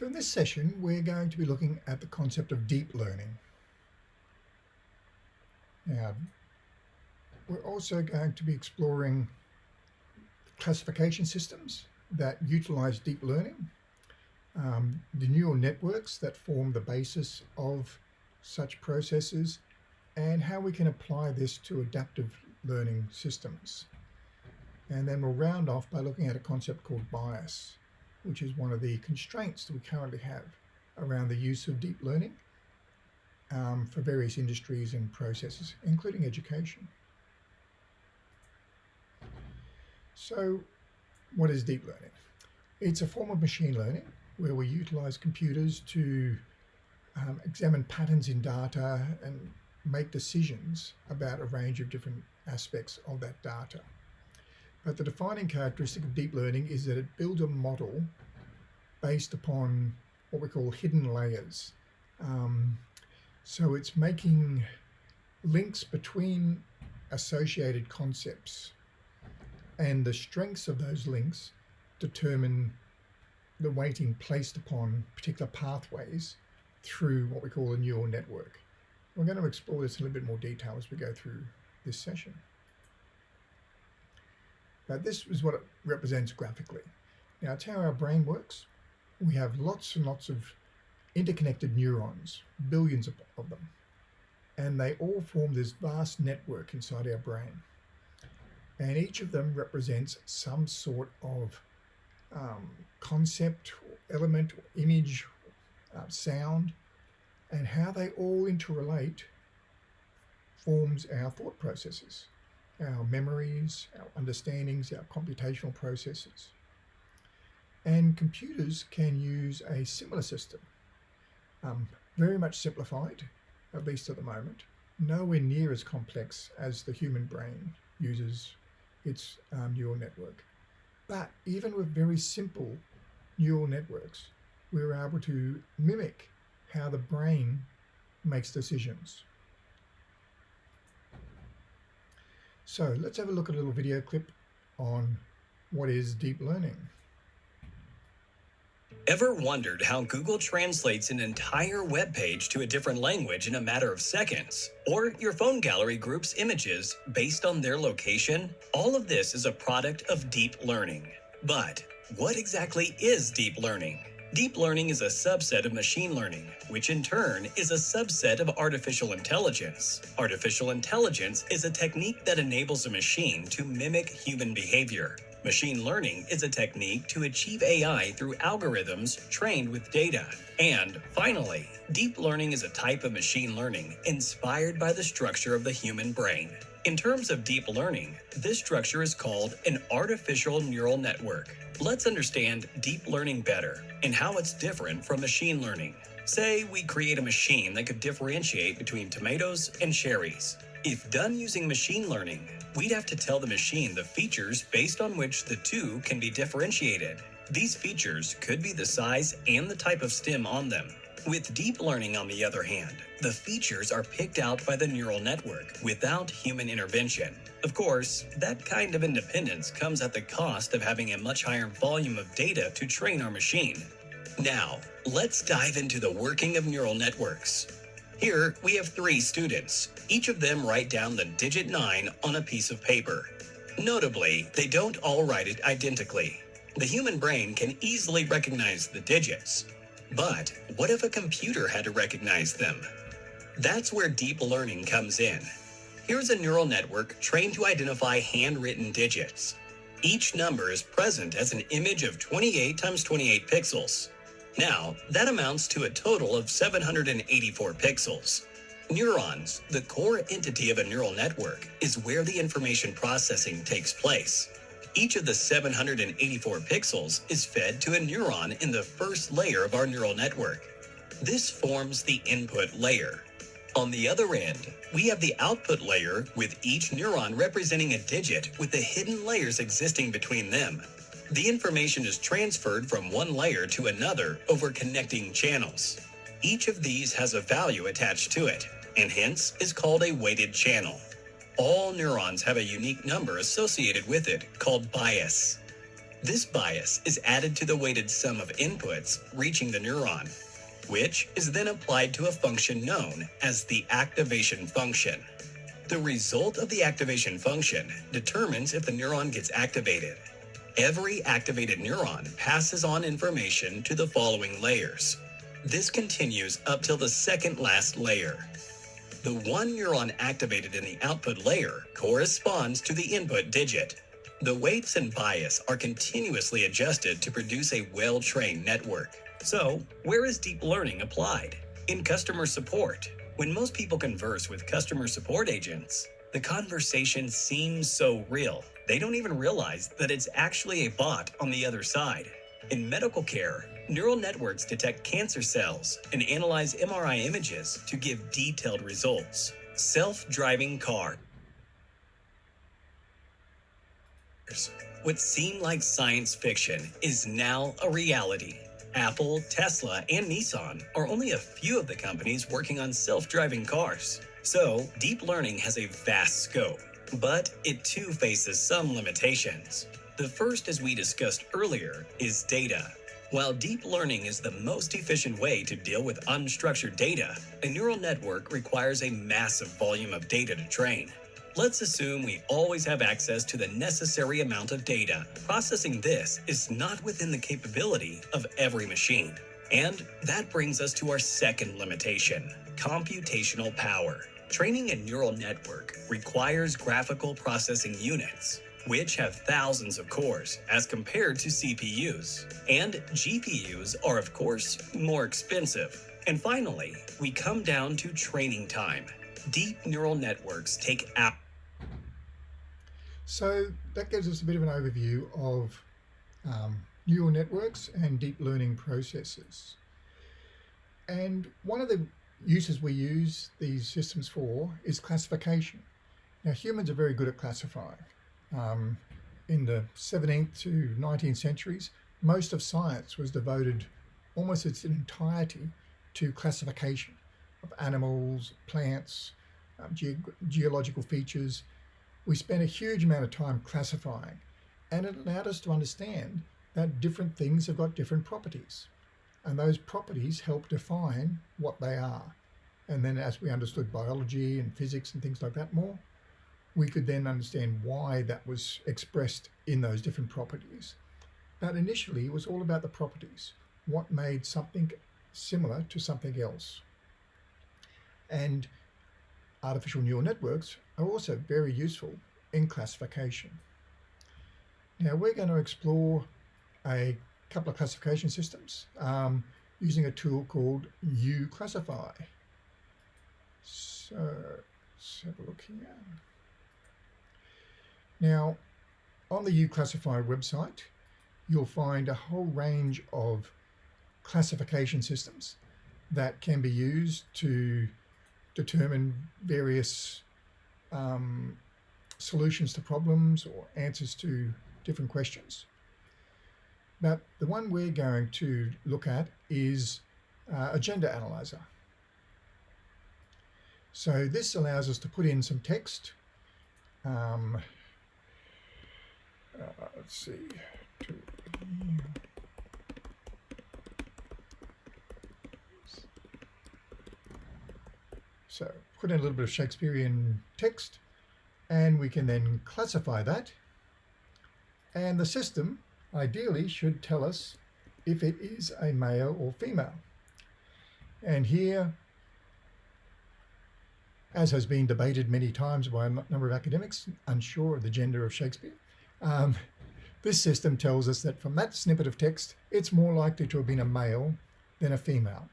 So in this session, we're going to be looking at the concept of deep learning. Now, we're also going to be exploring classification systems that utilize deep learning, um, the neural networks that form the basis of such processes, and how we can apply this to adaptive learning systems. And then we'll round off by looking at a concept called bias which is one of the constraints that we currently have around the use of deep learning um, for various industries and processes, including education. So what is deep learning? It's a form of machine learning where we utilize computers to um, examine patterns in data and make decisions about a range of different aspects of that data. But the defining characteristic of deep learning is that it builds a model based upon what we call hidden layers. Um, so it's making links between associated concepts and the strengths of those links determine the weighting placed upon particular pathways through what we call a neural network. We're going to explore this in a little bit more detail as we go through this session. Now this is what it represents graphically. Now it's how our brain works. We have lots and lots of interconnected neurons, billions of, of them, and they all form this vast network inside our brain. And each of them represents some sort of um, concept, element, image, uh, sound, and how they all interrelate forms our thought processes our memories, our understandings, our computational processes. And computers can use a similar system, um, very much simplified, at least at the moment, nowhere near as complex as the human brain uses its um, neural network. But even with very simple neural networks, we were able to mimic how the brain makes decisions. So let's have a look at a little video clip on what is deep learning. Ever wondered how Google translates an entire web page to a different language in a matter of seconds? Or your phone gallery groups images based on their location? All of this is a product of deep learning. But what exactly is deep learning? Deep learning is a subset of machine learning, which in turn is a subset of artificial intelligence. Artificial intelligence is a technique that enables a machine to mimic human behavior. Machine learning is a technique to achieve AI through algorithms trained with data. And finally, deep learning is a type of machine learning inspired by the structure of the human brain. In terms of deep learning, this structure is called an artificial neural network. Let's understand deep learning better and how it's different from machine learning. Say we create a machine that could differentiate between tomatoes and cherries. If done using machine learning, we'd have to tell the machine the features based on which the two can be differentiated. These features could be the size and the type of stem on them. With deep learning, on the other hand, the features are picked out by the neural network without human intervention. Of course, that kind of independence comes at the cost of having a much higher volume of data to train our machine. Now, let's dive into the working of neural networks. Here, we have three students. Each of them write down the digit 9 on a piece of paper. Notably, they don't all write it identically. The human brain can easily recognize the digits, but what if a computer had to recognize them? That's where deep learning comes in. Here's a neural network trained to identify handwritten digits. Each number is present as an image of 28 times 28 pixels. Now, that amounts to a total of 784 pixels. Neurons, the core entity of a neural network, is where the information processing takes place. Each of the 784 pixels is fed to a neuron in the first layer of our neural network. This forms the input layer. On the other end, we have the output layer with each neuron representing a digit with the hidden layers existing between them. The information is transferred from one layer to another over connecting channels. Each of these has a value attached to it, and hence is called a weighted channel. All neurons have a unique number associated with it called bias. This bias is added to the weighted sum of inputs reaching the neuron, which is then applied to a function known as the activation function. The result of the activation function determines if the neuron gets activated. Every activated neuron passes on information to the following layers. This continues up till the second last layer. The one neuron activated in the output layer corresponds to the input digit. The weights and bias are continuously adjusted to produce a well-trained network. So, where is deep learning applied? In customer support. When most people converse with customer support agents, the conversation seems so real, they don't even realize that it's actually a bot on the other side. In medical care, neural networks detect cancer cells and analyze MRI images to give detailed results. Self-driving car. What seemed like science fiction is now a reality. Apple, Tesla, and Nissan are only a few of the companies working on self-driving cars. So, deep learning has a vast scope, but it too faces some limitations. The first, as we discussed earlier, is data. While deep learning is the most efficient way to deal with unstructured data, a neural network requires a massive volume of data to train. Let's assume we always have access to the necessary amount of data. Processing this is not within the capability of every machine. And that brings us to our second limitation, computational power. Training a neural network requires graphical processing units, which have thousands of cores as compared to CPUs. And GPUs are, of course, more expensive. And finally, we come down to training time. Deep neural networks take out. So that gives us a bit of an overview of um, neural networks and deep learning processes. And one of the uses we use these systems for is classification. Now humans are very good at classifying. Um, in the 17th to 19th centuries, most of science was devoted almost its entirety to classification of animals, plants, um, ge geological features. We spent a huge amount of time classifying and it allowed us to understand that different things have got different properties and those properties help define what they are. And then as we understood biology and physics and things like that more, we could then understand why that was expressed in those different properties. But initially it was all about the properties, what made something similar to something else. And artificial neural networks are also very useful in classification. Now we're going to explore a couple of classification systems um, using a tool called uClassify. So let's have a look here. Now on the uClassify website you'll find a whole range of classification systems that can be used to determine various um, solutions to problems or answers to different questions. But the one we're going to look at is uh, a Gender Analyzer. So this allows us to put in some text. Um, uh, let's see. So put in a little bit of Shakespearean text and we can then classify that and the system ideally should tell us if it is a male or female. And here, as has been debated many times by a number of academics unsure of the gender of Shakespeare, um, this system tells us that from that snippet of text, it's more likely to have been a male than a female.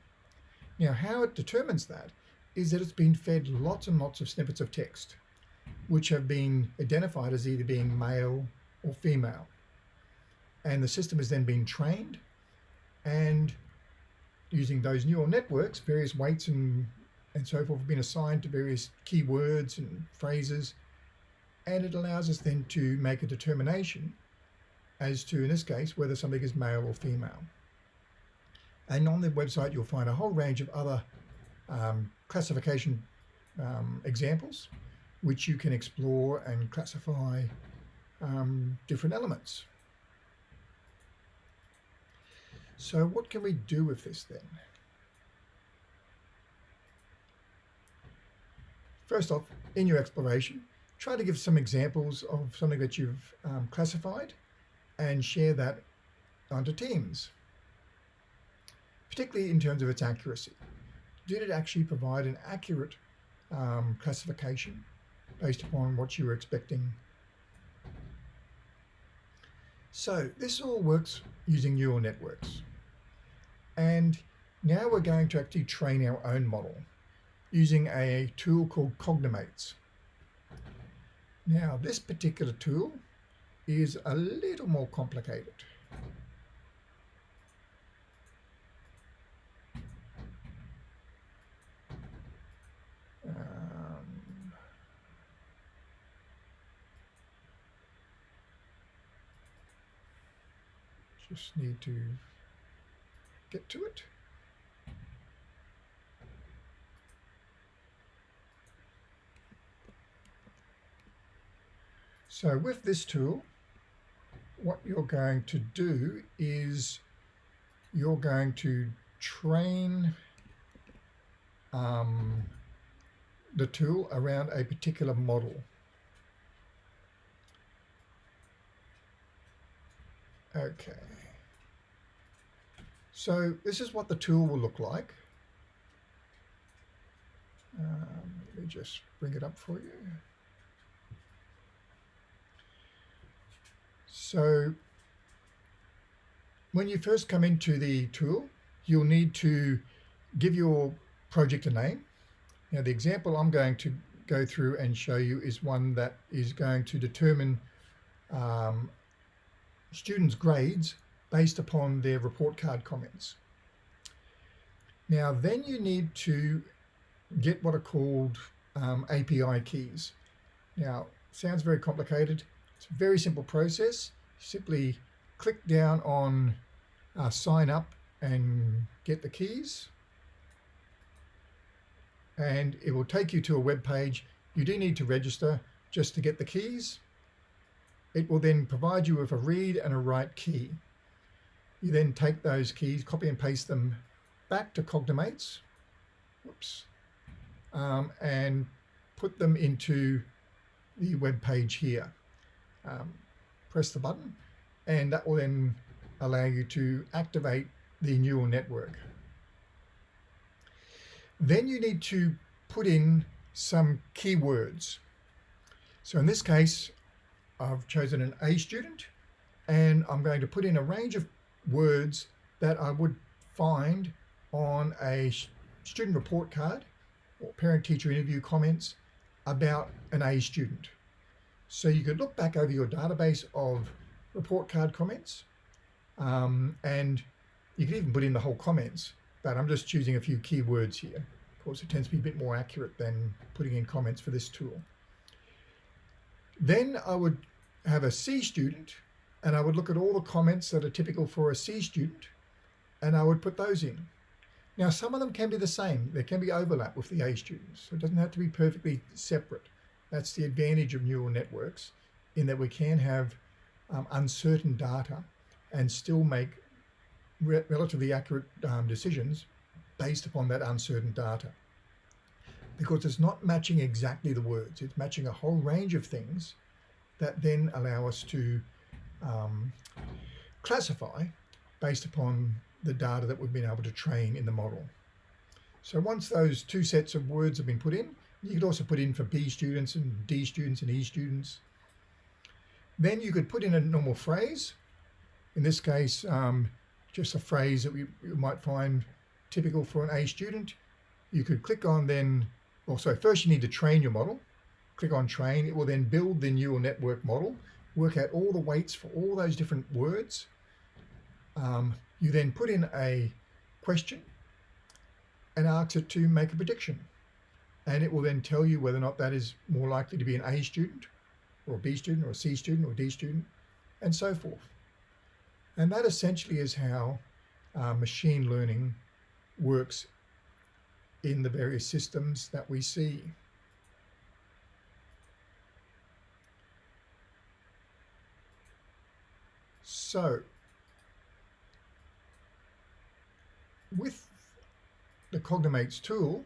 Now, how it determines that is that it's been fed lots and lots of snippets of text, which have been identified as either being male or female and the system has then been trained and using those neural networks, various weights and, and so forth have been assigned to various keywords and phrases. And it allows us then to make a determination as to, in this case, whether something is male or female. And on the website, you'll find a whole range of other um, classification um, examples, which you can explore and classify um, different elements. So what can we do with this then? First off, in your exploration, try to give some examples of something that you've um, classified and share that onto Teams, particularly in terms of its accuracy. Did it actually provide an accurate um, classification based upon what you were expecting? So this all works using neural networks. And now we're going to actually train our own model using a tool called Cognimates. Now this particular tool is a little more complicated. Um, just need to get to it. So with this tool, what you're going to do is you're going to train um, the tool around a particular model. Okay. So this is what the tool will look like. Um, let me just bring it up for you. So when you first come into the tool, you'll need to give your project a name. Now the example I'm going to go through and show you is one that is going to determine um, students' grades based upon their report card comments. Now then you need to get what are called um, API keys. Now sounds very complicated. It's a very simple process. Simply click down on uh, sign up and get the keys and it will take you to a web page. You do need to register just to get the keys. It will then provide you with a read and a write key. You then take those keys, copy and paste them back to Cognimates, whoops, um, and put them into the web page here. Um, press the button and that will then allow you to activate the neural network. Then you need to put in some keywords. So in this case, I've chosen an A student and I'm going to put in a range of words that I would find on a student report card or parent teacher interview comments about an A student. So you could look back over your database of report card comments um, and you could even put in the whole comments, but I'm just choosing a few keywords here. Of course, it tends to be a bit more accurate than putting in comments for this tool. Then I would have a C student and I would look at all the comments that are typical for a C student and I would put those in. Now, some of them can be the same. There can be overlap with the A students. So it doesn't have to be perfectly separate. That's the advantage of neural networks in that we can have um, uncertain data and still make re relatively accurate um, decisions based upon that uncertain data. Because it's not matching exactly the words, it's matching a whole range of things that then allow us to um, classify based upon the data that we've been able to train in the model. So once those two sets of words have been put in, you could also put in for B students and D students and E students. Then you could put in a normal phrase. In this case, um, just a phrase that we, you might find typical for an A student. You could click on then, also first you need to train your model. Click on train, it will then build the neural network model, work out all the weights for all those different words. Um, you then put in a question and ask it to make a prediction and it will then tell you whether or not that is more likely to be an A student or a B student or a C student or a D student and so forth. And that essentially is how uh, machine learning works in the various systems that we see. So with the Cognimates tool,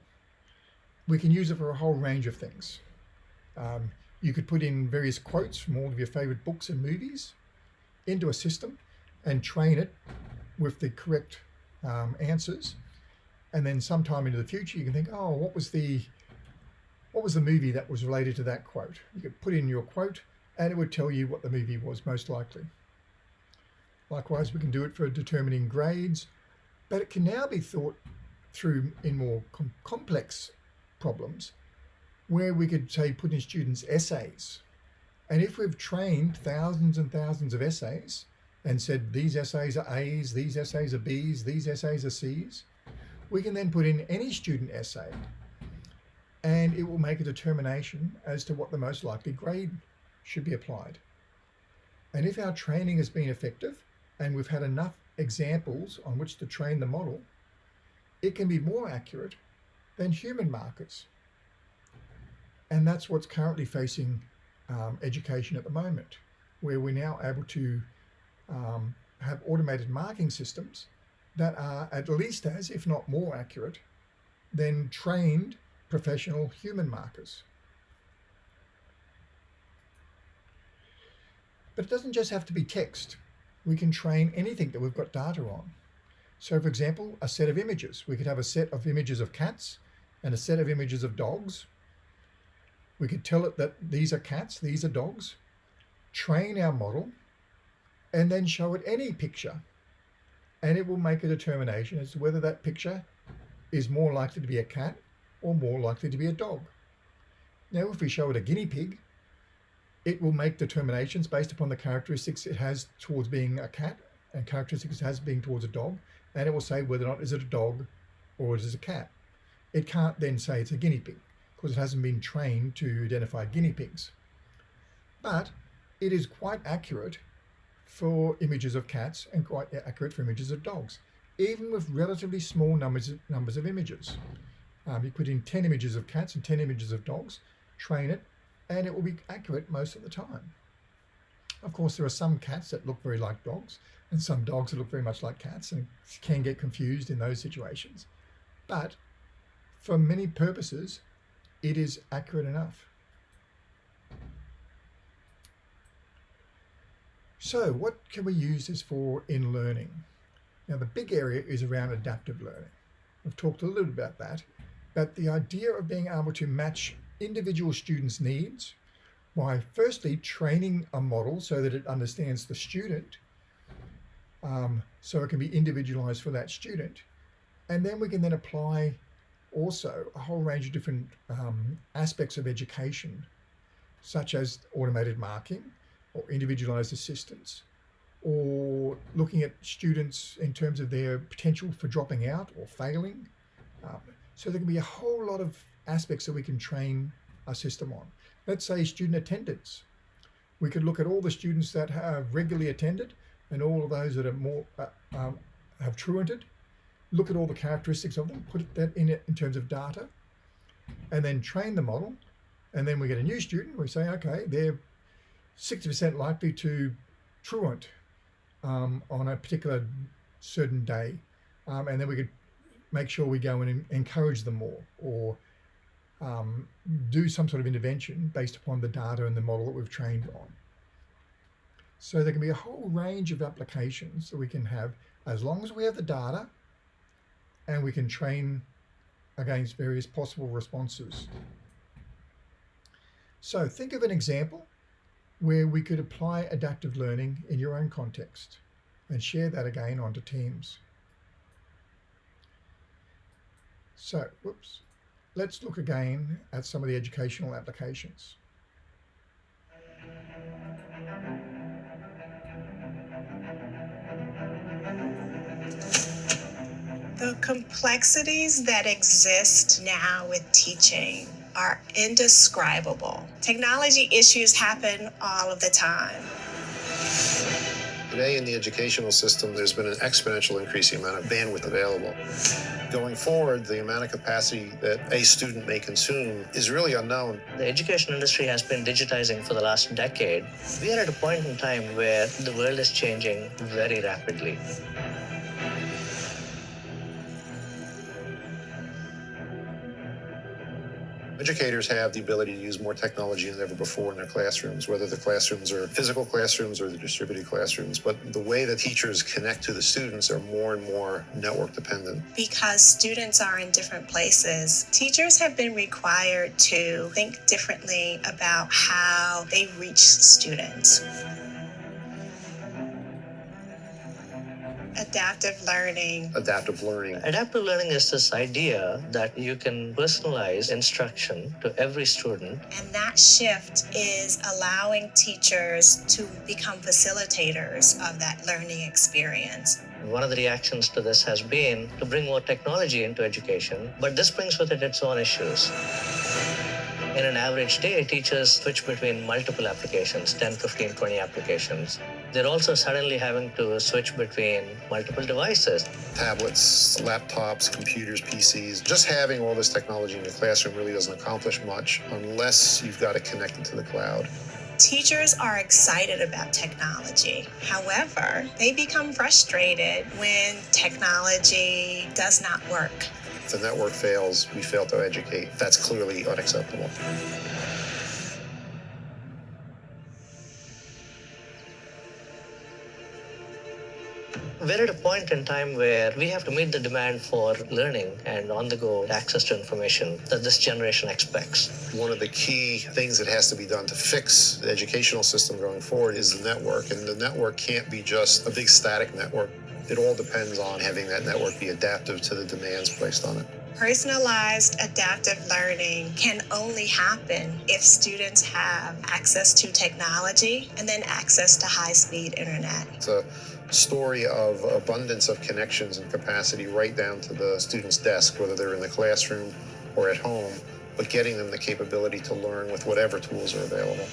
we can use it for a whole range of things. Um, you could put in various quotes from all of your favorite books and movies into a system and train it with the correct um, answers. And then sometime into the future, you can think, oh, what was the what was the movie that was related to that quote? You could put in your quote and it would tell you what the movie was most likely. Likewise, we can do it for determining grades, but it can now be thought through in more com complex problems where we could say put in students essays. And if we've trained thousands and thousands of essays and said these essays are A's, these essays are B's, these essays are C's, we can then put in any student essay and it will make a determination as to what the most likely grade should be applied. And if our training has been effective and we've had enough examples on which to train the model, it can be more accurate than human markers. And that's what's currently facing um, education at the moment, where we're now able to um, have automated marking systems that are at least as, if not more accurate, than trained professional human markers. But it doesn't just have to be text. We can train anything that we've got data on. So for example, a set of images. We could have a set of images of cats and a set of images of dogs. We could tell it that these are cats, these are dogs, train our model, and then show it any picture. And it will make a determination as to whether that picture is more likely to be a cat or more likely to be a dog. Now, if we show it a guinea pig, it will make determinations based upon the characteristics it has towards being a cat and characteristics it has being towards a dog, and it will say whether or not is it a dog or is it a cat. It can't then say it's a guinea pig because it hasn't been trained to identify guinea pigs. But it is quite accurate for images of cats and quite accurate for images of dogs, even with relatively small numbers of, numbers of images. Um, you put in 10 images of cats and 10 images of dogs, train it, and it will be accurate most of the time. Of course, there are some cats that look very like dogs and some dogs that look very much like cats and can get confused in those situations. But for many purposes, it is accurate enough. So what can we use this for in learning? Now the big area is around adaptive learning. We've talked a little bit about that, but the idea of being able to match individual students' needs by firstly training a model so that it understands the student um, so it can be individualized for that student. And then we can then apply also a whole range of different um, aspects of education, such as automated marking or individualized assistance, or looking at students in terms of their potential for dropping out or failing. Um, so there can be a whole lot of aspects that we can train a system on. Let's say student attendance. We could look at all the students that have regularly attended and all of those that are more uh, um, have truanted, look at all the characteristics of them, put that in it in terms of data, and then train the model. And then we get a new student, we say, okay, they're 60% likely to truant um, on a particular certain day. Um, and then we could make sure we go and encourage them more or um, do some sort of intervention based upon the data and the model that we've trained on. So there can be a whole range of applications that we can have as long as we have the data and we can train against various possible responses. So think of an example where we could apply adaptive learning in your own context and share that again onto Teams. So, whoops, let's look again at some of the educational applications. The complexities that exist now with teaching are indescribable. Technology issues happen all of the time. Today in the educational system, there's been an exponential increase in amount of bandwidth available. Going forward, the amount of capacity that a student may consume is really unknown. The education industry has been digitizing for the last decade. We are at a point in time where the world is changing very rapidly. Educators have the ability to use more technology than ever before in their classrooms, whether the classrooms are physical classrooms or the distributed classrooms. But the way that teachers connect to the students are more and more network dependent. Because students are in different places, teachers have been required to think differently about how they reach students. Adaptive learning. Adaptive learning. Adaptive learning is this idea that you can personalize instruction to every student. And that shift is allowing teachers to become facilitators of that learning experience. One of the reactions to this has been to bring more technology into education, but this brings with it its own issues. In an average day, teachers switch between multiple applications 10, 15, 20 applications. They're also suddenly having to switch between multiple devices. Tablets, laptops, computers, PCs. Just having all this technology in the classroom really doesn't accomplish much unless you've got it connected to the cloud. Teachers are excited about technology. However, they become frustrated when technology does not work. If the network fails, we fail to educate. That's clearly unacceptable. We're at a point in time where we have to meet the demand for learning and on the go access to information that this generation expects. One of the key things that has to be done to fix the educational system going forward is the network. And the network can't be just a big static network. It all depends on having that network be adaptive to the demands placed on it. Personalized adaptive learning can only happen if students have access to technology and then access to high speed internet. It's a story of abundance of connections and capacity right down to the student's desk, whether they're in the classroom or at home, but getting them the capability to learn with whatever tools are available.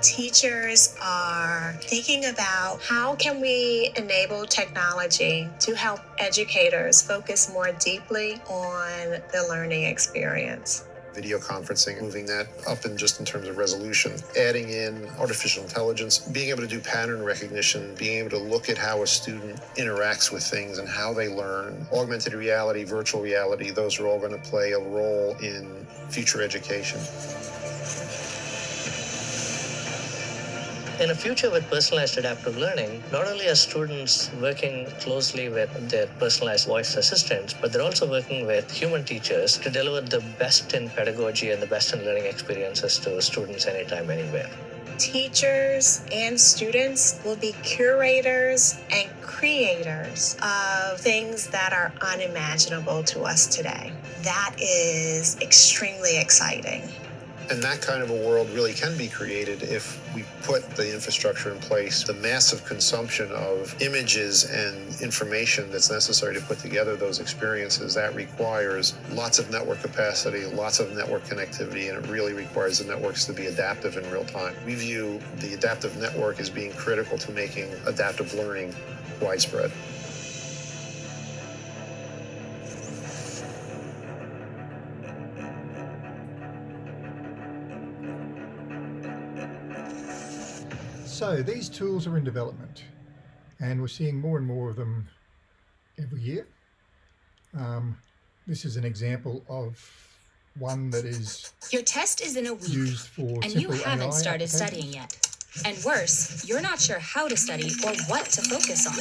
Teachers are thinking about how can we enable technology to help educators focus more deeply on the learning experience video conferencing, moving that up in just in terms of resolution, adding in artificial intelligence, being able to do pattern recognition, being able to look at how a student interacts with things and how they learn. Augmented reality, virtual reality, those are all going to play a role in future education. In a future with personalized adaptive learning, not only are students working closely with their personalized voice assistants, but they're also working with human teachers to deliver the best in pedagogy and the best in learning experiences to students anytime, anywhere. Teachers and students will be curators and creators of things that are unimaginable to us today. That is extremely exciting. And that kind of a world really can be created if we put the infrastructure in place. The massive consumption of images and information that's necessary to put together those experiences, that requires lots of network capacity, lots of network connectivity, and it really requires the networks to be adaptive in real time. We view the adaptive network as being critical to making adaptive learning widespread. So these tools are in development and we're seeing more and more of them every year. Um, this is an example of one that is Your test is in a week and you haven't AI started studying yet. And worse, you're not sure how to study or what to focus on.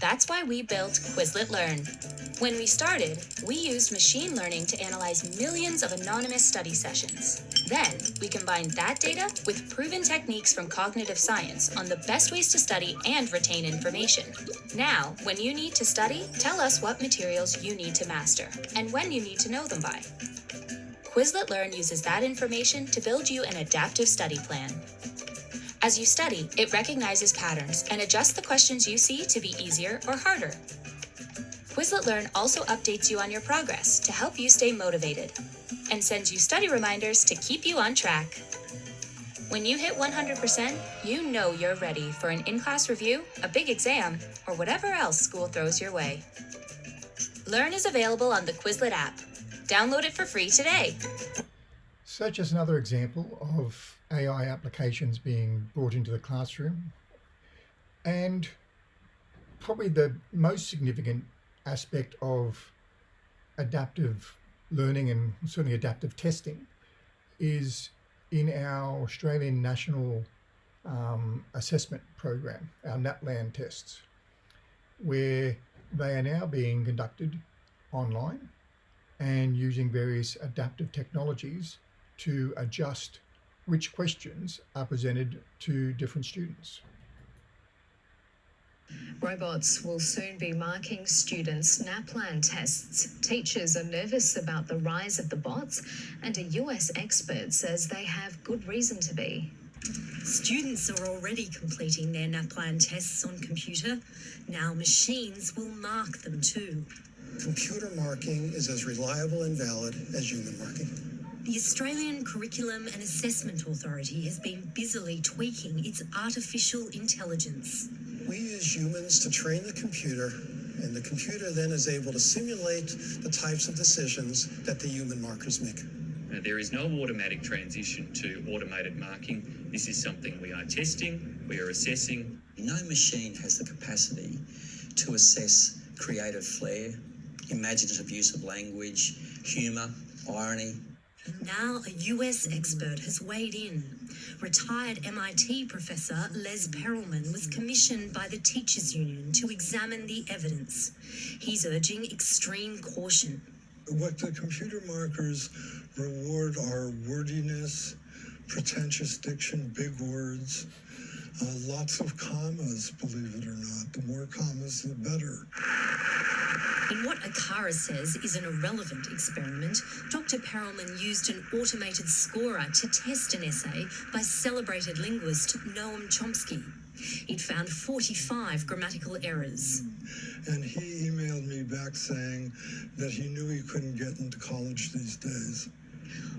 That's why we built Quizlet Learn. When we started, we used machine learning to analyze millions of anonymous study sessions. Then, we combined that data with proven techniques from cognitive science on the best ways to study and retain information. Now, when you need to study, tell us what materials you need to master and when you need to know them by. Quizlet Learn uses that information to build you an adaptive study plan. As you study, it recognizes patterns and adjusts the questions you see to be easier or harder. Quizlet Learn also updates you on your progress to help you stay motivated and sends you study reminders to keep you on track. When you hit 100%, you know you're ready for an in class review, a big exam, or whatever else school throws your way. Learn is available on the Quizlet app. Download it for free today. Such as another example of AI applications being brought into the classroom. And probably the most significant aspect of adaptive learning and certainly adaptive testing is in our Australian National um, Assessment Program, our NAPLAN tests, where they are now being conducted online and using various adaptive technologies to adjust which questions are presented to different students. Robots will soon be marking students' NAPLAN tests. Teachers are nervous about the rise of the bots, and a US expert says they have good reason to be. Students are already completing their NAPLAN tests on computer. Now machines will mark them too. Computer marking is as reliable and valid as human marking. The Australian Curriculum and Assessment Authority has been busily tweaking its artificial intelligence. We use humans to train the computer, and the computer then is able to simulate the types of decisions that the human markers make. Uh, there is no automatic transition to automated marking. This is something we are testing, we are assessing. No machine has the capacity to assess creative flair, imaginative use of language, humour, irony, now a US expert has weighed in. Retired MIT professor Les Perelman was commissioned by the Teachers Union to examine the evidence. He's urging extreme caution. What the computer markers reward are wordiness, pretentious diction, big words, uh, lots of commas, believe it or not. The more commas, the better. In what ACARA says is an irrelevant experiment, Dr. Perelman used an automated scorer to test an essay by celebrated linguist Noam Chomsky. It found 45 grammatical errors. And he emailed me back saying that he knew he couldn't get into college these days.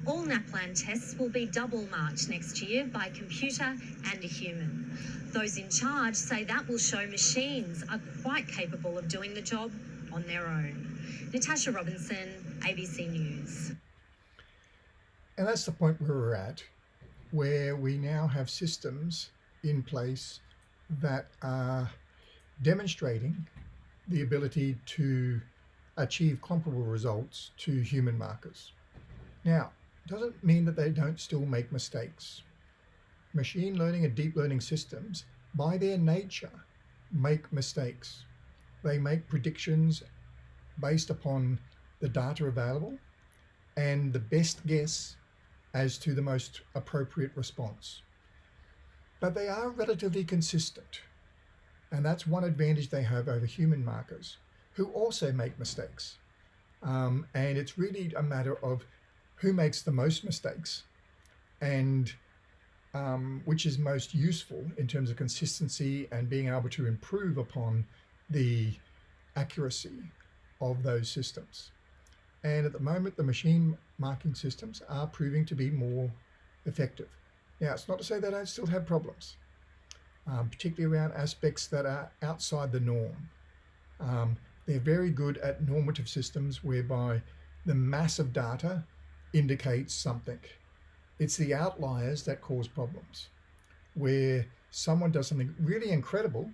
All NAPLAN tests will be double marked next year by computer and a human. Those in charge say that will show machines are quite capable of doing the job on their own. Natasha Robinson, ABC News. And that's the point where we're at, where we now have systems in place that are demonstrating the ability to achieve comparable results to human markers. Now, doesn't mean that they don't still make mistakes. Machine learning and deep learning systems, by their nature, make mistakes. They make predictions based upon the data available and the best guess as to the most appropriate response. But they are relatively consistent. And that's one advantage they have over human markers, who also make mistakes. Um, and it's really a matter of who makes the most mistakes and um, which is most useful in terms of consistency and being able to improve upon the accuracy of those systems. And at the moment, the machine marking systems are proving to be more effective. Now, it's not to say they don't still have problems, um, particularly around aspects that are outside the norm. Um, they're very good at normative systems whereby the mass of data indicates something. It's the outliers that cause problems, where someone does something really incredible,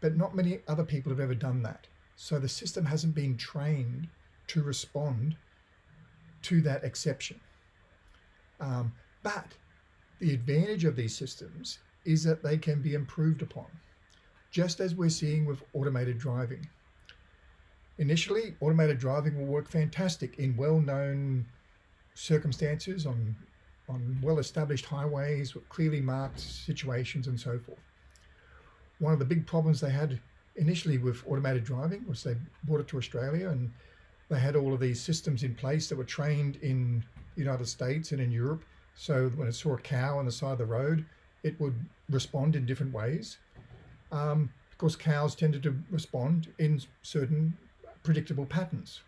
but not many other people have ever done that. So the system hasn't been trained to respond to that exception. Um, but the advantage of these systems is that they can be improved upon, just as we're seeing with automated driving. Initially, automated driving will work fantastic in well-known circumstances on on well-established highways clearly marked situations and so forth. One of the big problems they had initially with automated driving was they brought it to Australia and they had all of these systems in place that were trained in the United States and in Europe. So when it saw a cow on the side of the road, it would respond in different ways. Um, of course, cows tended to respond in certain predictable patterns.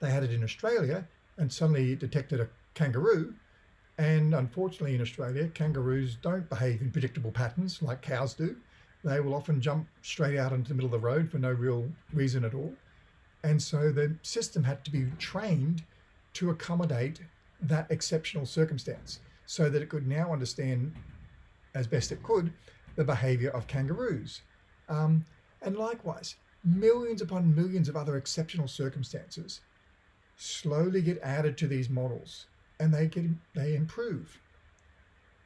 They had it in Australia and suddenly detected a kangaroo. And unfortunately in Australia, kangaroos don't behave in predictable patterns like cows do. They will often jump straight out into the middle of the road for no real reason at all. And so the system had to be trained to accommodate that exceptional circumstance so that it could now understand as best it could the behavior of kangaroos. Um, and likewise, millions upon millions of other exceptional circumstances slowly get added to these models and they get they improve.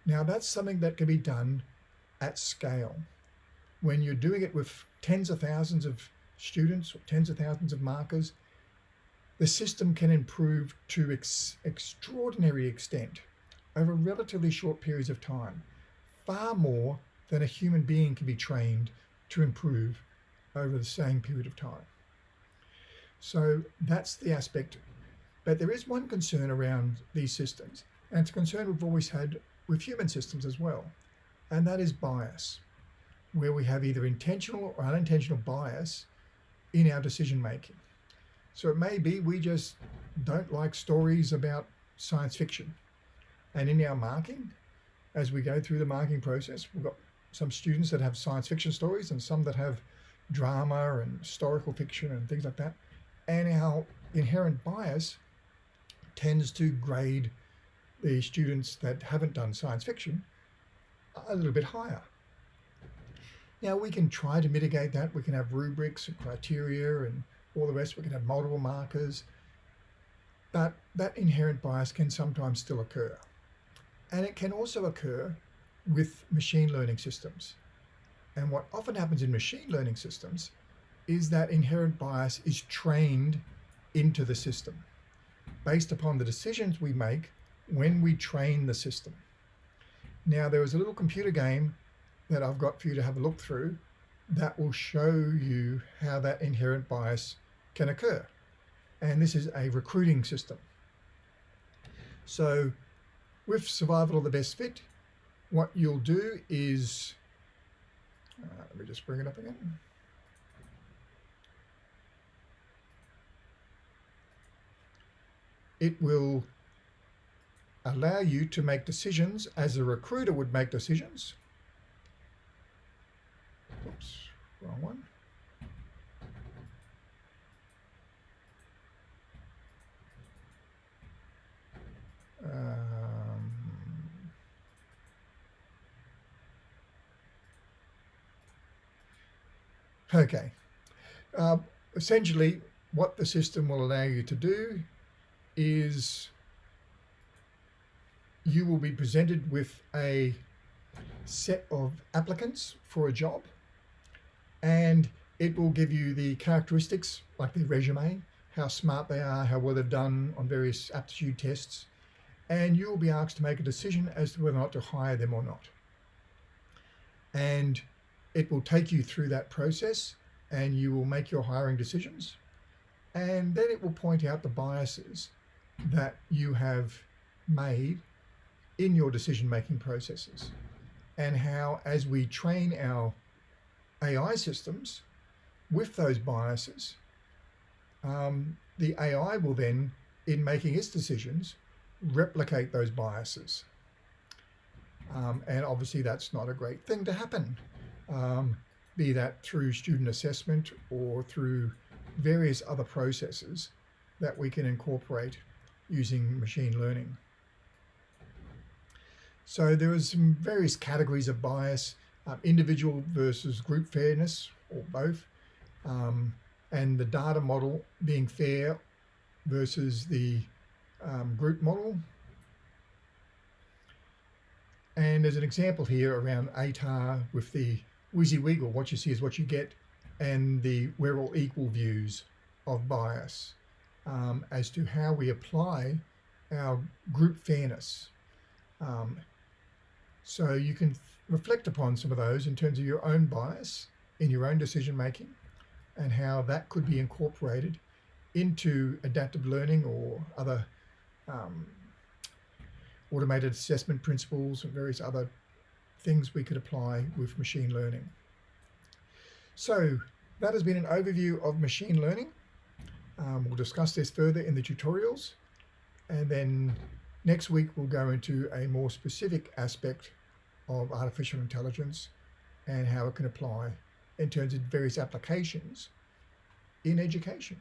Now that's something that can be done at scale. When you're doing it with tens of thousands of students or tens of thousands of markers, the system can improve to ex extraordinary extent over relatively short periods of time, far more than a human being can be trained to improve over the same period of time. So that's the aspect. But there is one concern around these systems, and it's a concern we've always had with human systems as well, and that is bias, where we have either intentional or unintentional bias in our decision making. So it may be we just don't like stories about science fiction. And in our marking, as we go through the marking process, we've got some students that have science fiction stories and some that have drama and historical fiction and things like that. And our inherent bias tends to grade the students that haven't done science fiction a little bit higher. Now we can try to mitigate that. We can have rubrics and criteria and all the rest. We can have multiple markers, but that inherent bias can sometimes still occur. And it can also occur with machine learning systems. And what often happens in machine learning systems is that inherent bias is trained into the system based upon the decisions we make when we train the system. Now there is a little computer game that I've got for you to have a look through that will show you how that inherent bias can occur. And this is a recruiting system. So with survival of the best fit, what you'll do is, uh, let me just bring it up again. It will allow you to make decisions as a recruiter would make decisions. Oops, wrong one. Um, okay. Uh, essentially, what the system will allow you to do is you will be presented with a set of applicants for a job and it will give you the characteristics like their resume, how smart they are, how well they've done on various aptitude tests, and you will be asked to make a decision as to whether or not to hire them or not. And it will take you through that process and you will make your hiring decisions. And then it will point out the biases that you have made in your decision-making processes and how as we train our AI systems with those biases, um, the AI will then, in making its decisions, replicate those biases. Um, and obviously that's not a great thing to happen, um, be that through student assessment or through various other processes that we can incorporate using machine learning. So there are some various categories of bias, um, individual versus group fairness, or both, um, and the data model being fair versus the um, group model. And there's an example here around ATAR with the WYSIWYG, what you see is what you get, and the we're all equal views of bias um, as to how we apply our group fairness. Um, so you can reflect upon some of those in terms of your own bias in your own decision making and how that could be incorporated into adaptive learning or other um, automated assessment principles and various other things we could apply with machine learning. So that has been an overview of machine learning. Um, we'll discuss this further in the tutorials and then next week we'll go into a more specific aspect of artificial intelligence and how it can apply in terms of various applications in education.